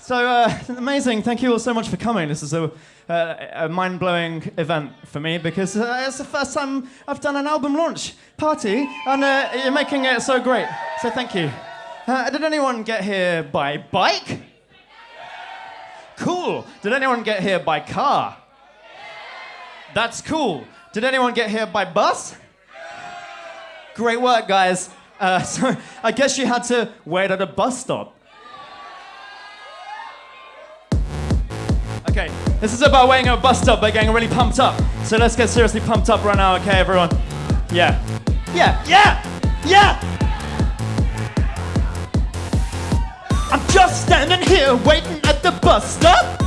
So uh, amazing! Thank you all so much for coming. This is a, uh, a mind-blowing event for me because uh, it's the first time I've done an album launch party, and uh, you're making it so great. So thank you. Uh, did anyone get here by bike? Cool. Did anyone get here by car? That's cool. Did anyone get here by bus? Great work, guys. Uh, so I guess you had to wait at a bus stop. This is about waiting at a bus stop but getting really pumped up. So let's get seriously pumped up right now, okay, everyone? Yeah. Yeah, yeah, yeah! I'm just standing here waiting at the bus stop.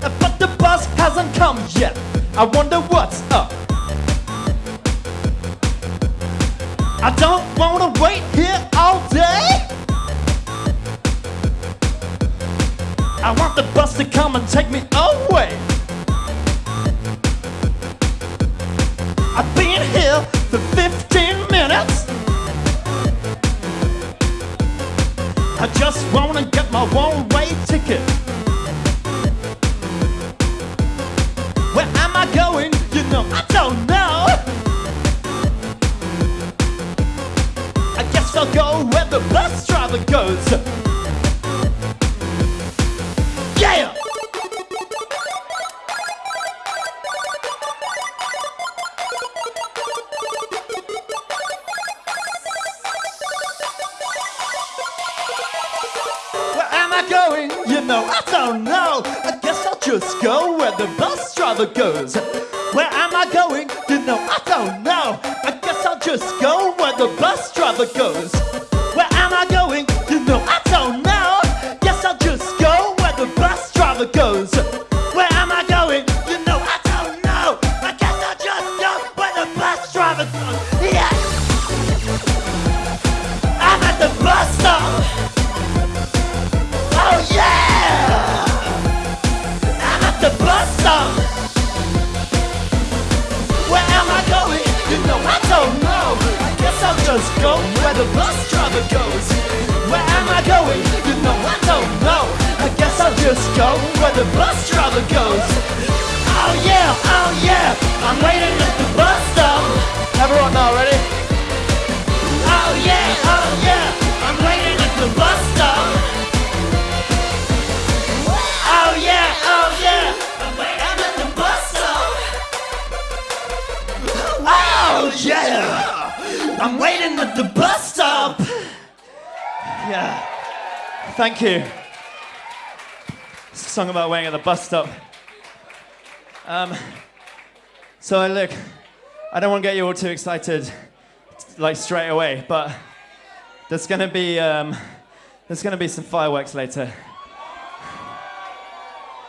But the bus hasn't come yet. I wonder what's up. I don't wanna wait here I want the bus to come and take me away. I've been here for 15 minutes. I just wanna get my one-way ticket. Where am I going? You know, I don't know. I guess I'll go where the bus driver goes. I going? You know, I don't know. I guess I'll just go where the bus driver goes. Where am I going? You know, I don't know. I guess I'll just go where the bus driver goes. Where am I going? You know, I don't know. Guess I'll just go where the bus driver goes. Where know I don't know. I guess I'll just go where the bus driver goes. Where am I going? You know I don't know. I guess I'll just go where the bus driver goes. I'm waiting at the bus stop. Yeah. Thank you. It's a song about waiting at the bus stop. Um, so look, I don't want to get you all too excited, like straight away, but there's gonna be um, there's gonna be some fireworks later.